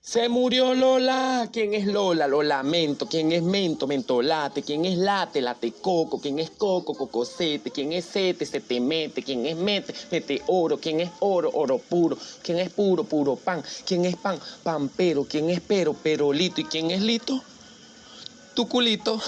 Se murió Lola. ¿Quién es Lola? Lo lamento. ¿Quién es Mento? Mentolate. ¿Quién es Late? Late Coco. ¿Quién es Coco? Cocosete. ¿Quién es Sete? Se te mete. ¿Quién es Mete? Mete oro. ¿Quién es oro? Oro puro. ¿Quién es puro? Puro pan. ¿Quién es pan? Pampero. ¿Quién es pero? Perolito. ¿Y quién es lito? Tu culito.